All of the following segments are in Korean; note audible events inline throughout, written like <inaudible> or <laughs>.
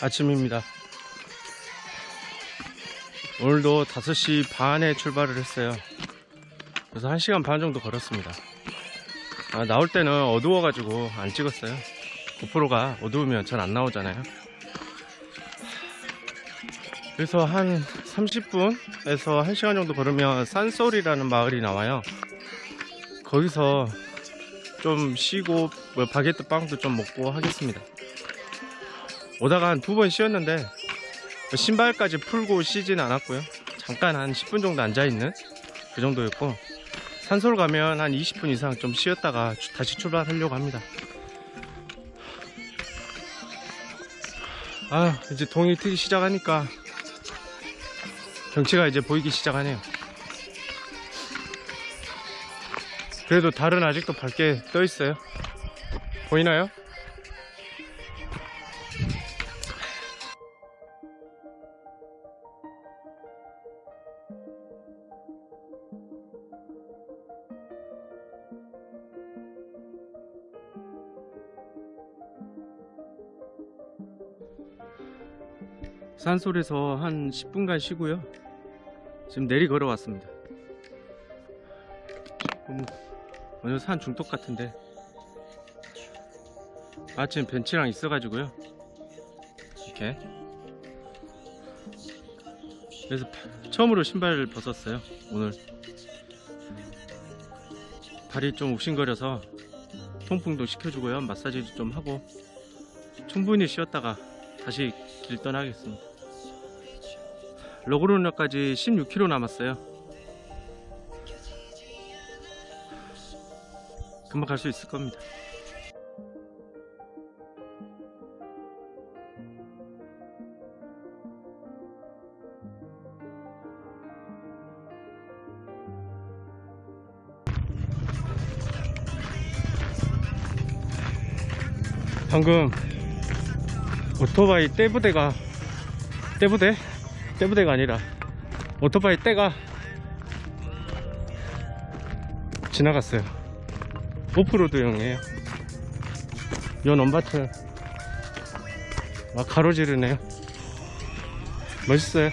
아침입니다. 오늘도 5시 반에 출발을 했어요. 그래서 1시간 반 정도 걸었습니다. 아, 나올 때는 어두워 가지고 안 찍었어요. 고프로가 어두우면 잘 안 나오잖아요. 그래서 한 30분에서 1시간 정도 걸으면 산소리라는 마을이 나와요. 거기서 좀 쉬고 뭐 바게트 빵도 좀 먹고 하겠습니다. 오다가 한 두 번 쉬었는데 신발까지 풀고 쉬진 않았고요. 잠깐 한 10분 정도 앉아있는 그 정도였고 산소를 가면 한 20분 이상 좀 쉬었다가 주- 다시 출발하려고 합니다. 아 이제 동이 트기 시작하니까 경치가 이제 보이기 시작하네요. 그래도 달은 아직도 밝게 떠 있어요. 보이나요? 산솔에서 한 10분간 쉬고요. 지금 내리 걸어 왔습니다. 조금 오늘 산 중독 같은데 마침 벤치랑 있어 가지고요. 이렇게 그래서 처음으로 신발을 벗었어요. 오늘 발이 좀 욱신거려서 통풍도 시켜주고요. 마사지도 좀 하고 충분히 쉬었다가 다시 길 떠나겠습니다. 로그로나까지 16km 남았어요. 금방 갈 수 있을 겁니다. 방금 오토바이 떼부대가 떼부대? 떼부대가 아니라 오토바이 떼가 지나갔어요. 오프로드용이에요. 요 넘바트 막 가로지르네요. 멋있어요.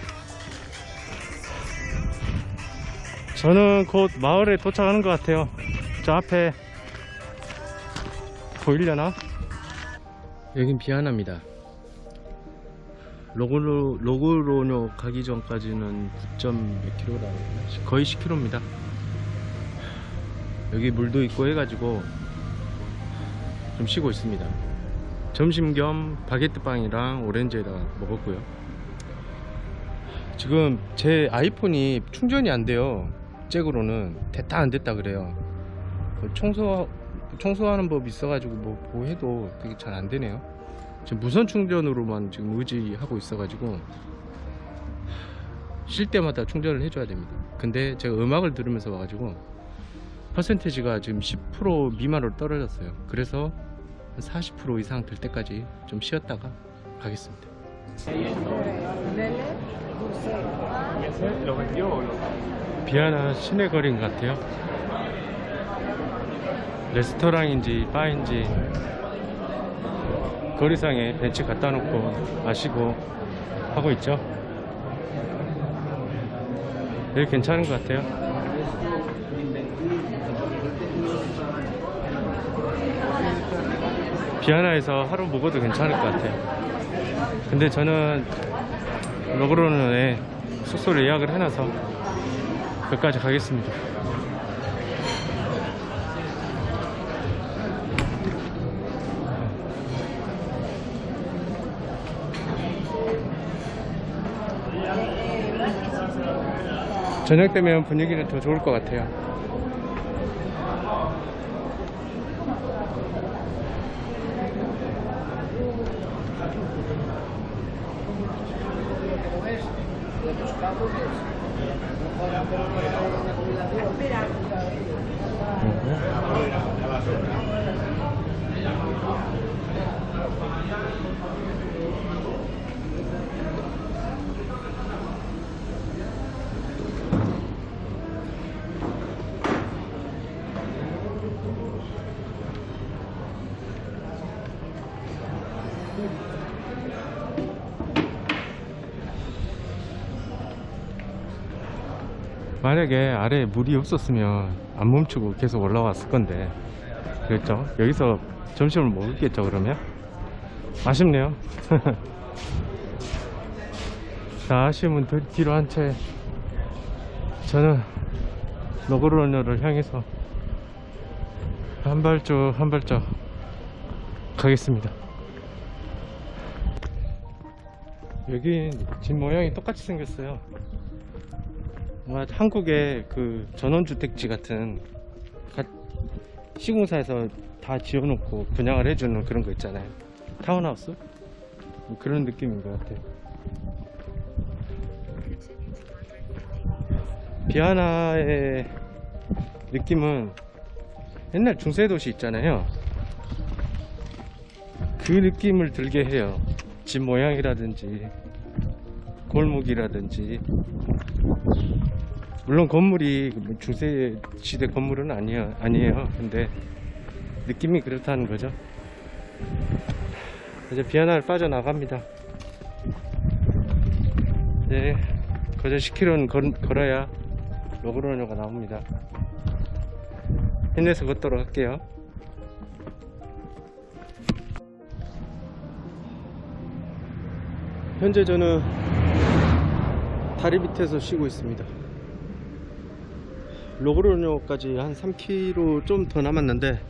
저는 곧 마을에 도착하는 것 같아요. 저 앞에 보이려나? 여긴 비아나입니다 로그로, 로그로뇨 가기 전까지는 9몇 킬로라 거의 10킬로입니다. 여기 물도 있고 해가지고 좀 쉬고 있습니다. 점심 겸 바게트 빵이랑 오렌지에다가 먹었고요. 지금 제 아이폰이 충전이 안 돼요. 잭으로는 됐다 안 됐다 그래요. 그 청소 청소하는 법 있어가지고 뭐, 뭐 해도 그게 잘 안 되네요 지금 무선 충전으로만 지금 의지하고 있어가지고 쉴 때마다 충전을 해줘야 됩니다. 근데 제가 음악을 들으면서 와가지고 퍼센테지가 지금 10% 미만으로 떨어졌어요. 그래서 한40% 이상 될 때까지 좀 쉬었다가 가겠습니다. 비아나 시내 거리인 것 같아요. 레스토랑인지 바인지 거리상에 벤치 갖다 놓고 마시고 하고 있죠. 여기 괜찮은 것 같아요. 비아나에서 하루 묵어도 괜찮을 것 같아요. 근데 저는 로그로는에 숙소를 예약을 해놔서 거기까지 가겠습니다 저녁 되면 분위기는 더 좋을 것 같아요 만약에 아래에 물이 없었으면 안 멈추고 계속 올라왔을 건데. 그랬죠? 여기서 점심을 먹었겠죠 그러면? 아쉽네요. <laughs> 자 아쉬움은 더 뒤로 한 채 저는 너그러녀를 향해서 한 발짝 한 발짝 가겠습니다. 여긴 집 모양이 똑같이 생겼어요 아마 한국의 그 전원주택지 같은 가- 시공사에서 다 지어놓고 분양을 해주는 그런 거 있잖아요. 타운하우스? 뭐 그런 느낌인 것 같아요. 비아나의 느낌은 옛날 중세도시 있잖아요. 그 느낌을 들게 해요. 집 모양이라든지 골목이라든지. 물론 건물이 뭐 중세 시대 건물은 아니에요 아니에요. 근데 느낌이 그렇다는 거죠. 이제 비아나를 빠져나갑니다. 이제 거저 10km는 걸, 걸어야 로그로녀가 나옵니다. 힘내서 걷도록 할게요. 현재 저는 다리 밑에서 쉬고 있습니다. 로그로뇨까지 한 3km 좀 더 남았는데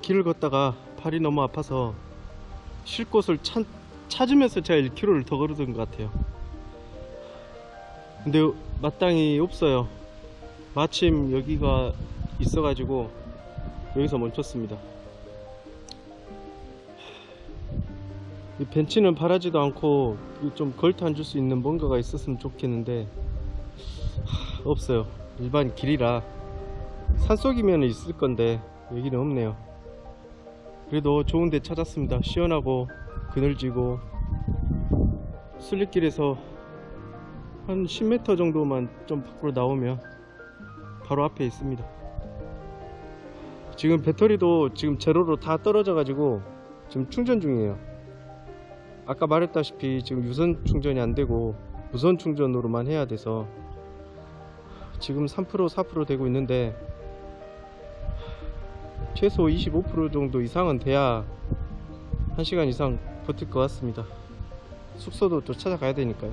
길을 걷다가 발이 너무 아파서 쉴 곳을 찾, 찾으면서 제가 1km를 더 걸었던 것 같아요. 근데 마땅히 없어요. 마침 여기가 있어가지고 여기서 멈췄습니다 이 벤치는 바라지도 않고 좀 걸터 앉을 수 있는 뭔가가 있었으면 좋겠는데 하, 없어요. 일반 길이라 산속이면 있을 건데 여기는 없네요. 그래도 좋은 데 찾았습니다. 시원하고 그늘지고 순례길에서 한 10m 정도만 좀 밖으로 나오면 바로 앞에 있습니다. 지금 배터리도 지금 제로로 다 떨어져 가지고 지금 충전 중이에요 아까 말했다시피 지금 유선 충전이 안 되고 무선 충전으로만 해야 돼서 지금 3% 4% 되고 있는데 최소 25% 정도 이상은 돼야 1시간 이상 버틸 것 같습니다. 숙소도 또 찾아가야 되니까요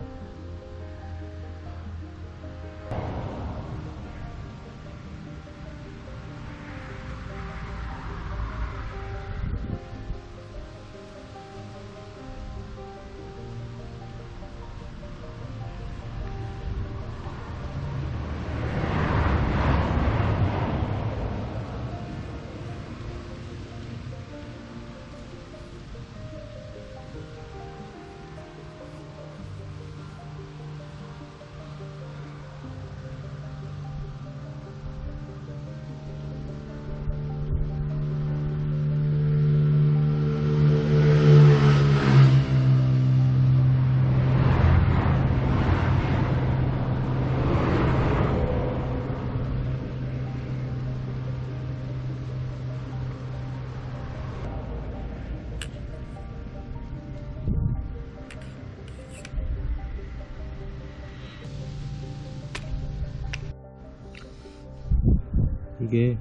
이게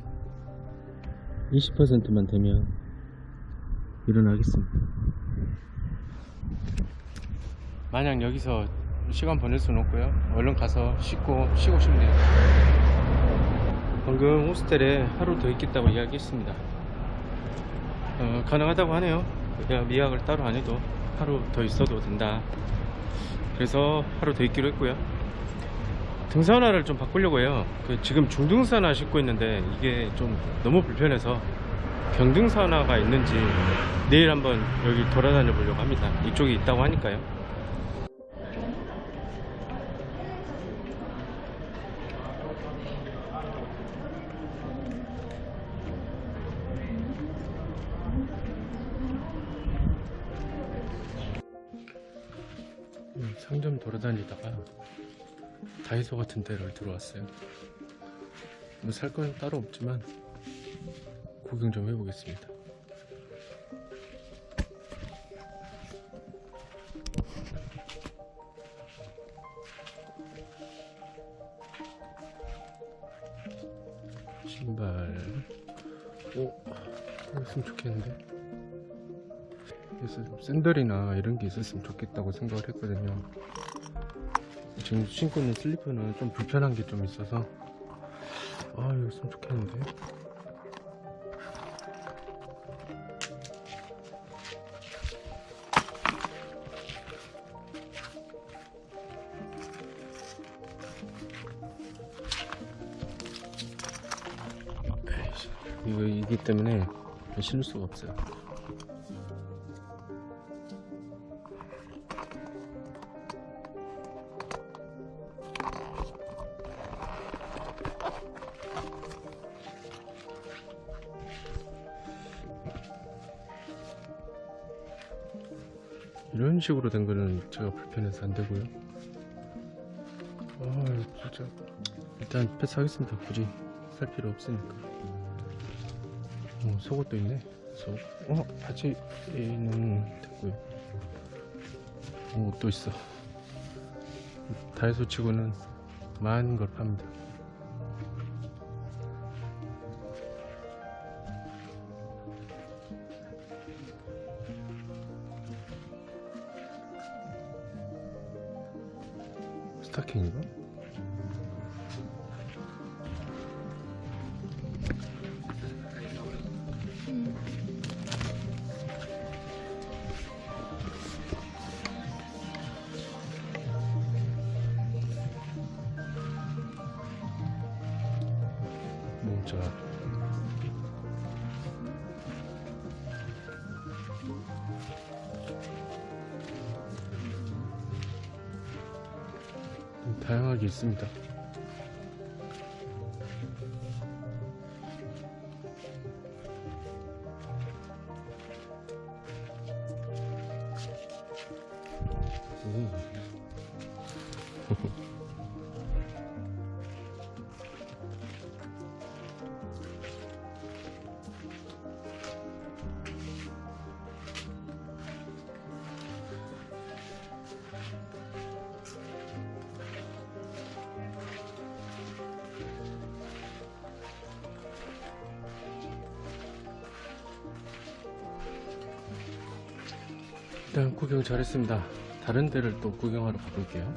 20%만 되면 일어나겠습니다. 만약 여기서 시간 보낼 수는 없고요. 얼른 가서 씻고 쉬고 싶네요. 방금 호스텔에 하루 더 있겠다고 이야기했습니다. 어, 가능하다고 하네요. 그냥 미약을 따로 안 해도 하루 더 있어도 된다. 그래서 하루 더 있기로 했고요. 등산화를 좀 바꾸려고 해요. 그 지금 중등산화 신고 있는데 이게 좀 너무 불편해서 경등산화가 있는지 내일 한번 여기 돌아다녀 보려고 합니다. 이쪽에 있다고 하니까요. 음, 상점 돌아다니다가 다이소 같은 데를 들어왔어요. 뭐 살 건 따로 없지만 구경 좀 해보겠습니다. 신발. 오 있으면 좋겠는데. 그래서 샌들이나 이런 게 있었으면 좋겠다고 생각을 했거든요. 지금 신고 있는 슬리퍼는 좀 불편한 게 좀 있어서. 아 이거 있으면 좋겠는데. 에이씨, 이거 이기 때문에 신을 수가 없어요 이런 식으로 된 거는 제가 불편해서 안 되고요. 아, 진짜 일단 패스하겠습니다. 굳이 살 필요 없으니까. 어, 속옷도 있네. 속. 어, 바지는 됐고요. 어, 또 있어. 다이소 치고는 많은 걸 팝니다. 스타킹인가? 다양하게 있습니다. 일단 구경 잘했습니다. 다른 데를 또 구경하러 가볼게요.